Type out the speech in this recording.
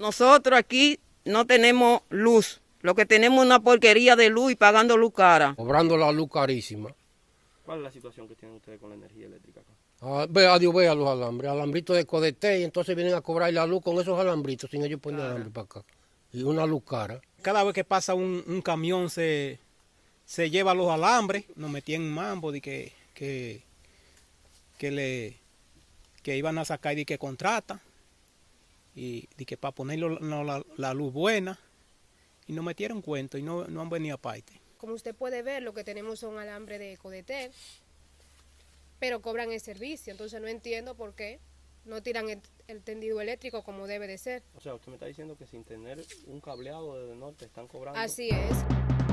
Nosotros aquí no tenemos luz. Lo que tenemos es una porquería de luz y pagando luz cara. Cobrando la luz carísima. ¿Cuál es la situación que tienen ustedes con la energía eléctrica acá? Ah, ve, adiós, ve a los alambres, alambritos de Codete, y entonces vienen a cobrar la luz con esos alambritos, sin ellos poner alambre para acá. Y una luz cara. Cada vez que pasa un, un camión se, se lleva los alambres, nos metían en mambo de que, que, que le que iban a sacar y que contrata y de que para poner la, la, luz buena y nos metieron cuento y no, no han venido aparte. Como usted puede ver, lo que tenemos son alambre de Codetel, pero cobran el servicio, entonces no entiendo por qué no tiran el, el, tendido eléctrico como debe de ser. O sea, usted me está diciendo que sin tener un cableado desde el norte están cobrando. Así es.